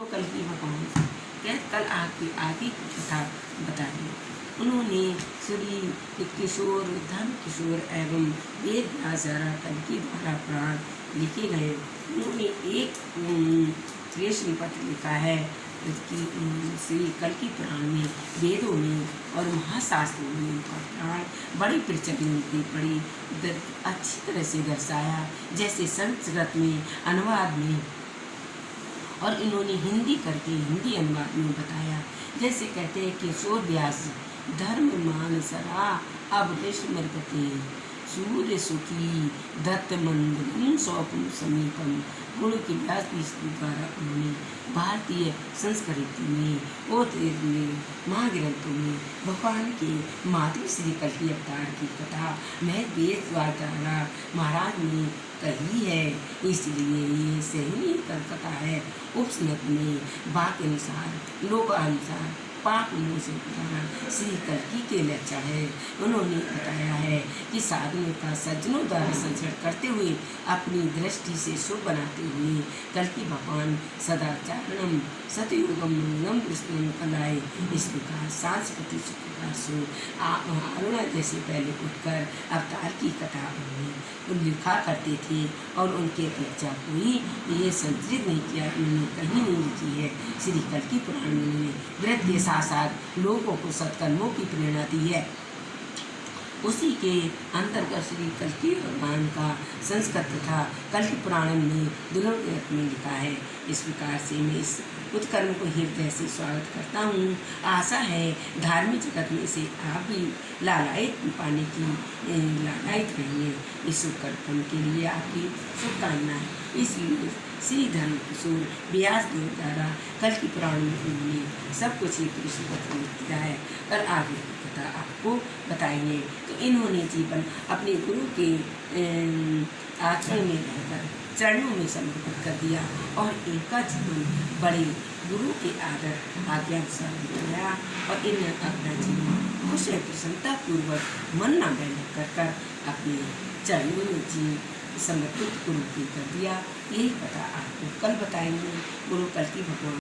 तो कल की भगवान। क्या कल आपकी की कथा बता दी। उन्होंने श्री किशोर धर्म किशोर एवं वेद व्यासारा की द्वारा प्राण लिखे गए। उन्होंने एक श्रेष्ठ पत्र लिखा है कि श्री कल की पुराण में वेदों में और महाशास्त्रों में उनका प्राण बड़ी प्रचलित बड़ी अच्छी तरह से दर्शाया। जैसे संस्कृत में, अनुवाद में और इन्होंने हिंदी करके हिंदी अनुवाद में बताया। जैसे कहते हैं किशोर व्यास धर्म मान सरा, अब मरकते। सूर्य सुखी दत्त मंदिर स्वप्न समीपम, गुण की व्यास द्वारा उन्होंने भारतीय संस्कृति में और महाग्रंथों में, भगवान के मातृ श्री कल्पी अवतार की कथा मैं वेद द्वारा महाराज ने कही है। इसलिए ये सही कथा है। उपसनत में वाक्य अनुसार, लोकानुसार पाप से श्री कलकी के लक्षा है। उन्होंने बताया है कि साधनों का सज्जनों द्वारा संचरण करते हुए, अपनी दृष्टि से शुभ बनाते हुए, कलकी भगवान सदाचारणम, सतयुगम मंगलम कलाए इस प्रकार सांस्कृतिक प्रकार से अरुणा जैसे पहले उठकर अवतार की कथा उन्होंने लिखा करते थे और उनके अपेक्षा कोई ये संतरित नहीं किया, उन्होंने कहीं नहीं लिखी है। श्री कल्की पुराण में उन्होंने वृद्ध साथ साथ लोगों को सत्कर्मों की प्रेरणा दी है। उसी के अंतर्गत श्री कल्की भगवान का संस्कृत तथा कल्की पुराण में दिनों में लिखा है। इस प्रकार से मैं इस उत्कर्म को हृदय से स्वागत करता हूँ। आशा है धार्मिक जगत में से आप भी लालायित पाने की लालायित रहिए इस उत्कर्म के लिए आपकी शुभकामनाएँ इसलिए श्री धर्म किशोर, व्यास देव द्वारा कल की पुराण में सब कुछ एक ऋषिपत्र में किया है। और आगे की कथा आपको बताएँगे। तो इन्होंने जीवन अपने गुरु के आचरण में रहकर चरणों में समर्पित कर दिया और इनका जीवन बड़े गुरु के आदर आज्ञा बिताया और इन्हें अपना जीवन खुश प्रसन्नतापूर्वक मन न बैठ कर कर अपने चरणों में जी समर्पित गुरु की कर दिया। यही पता आपको कल बताएँगे। गुरु कल की भगवान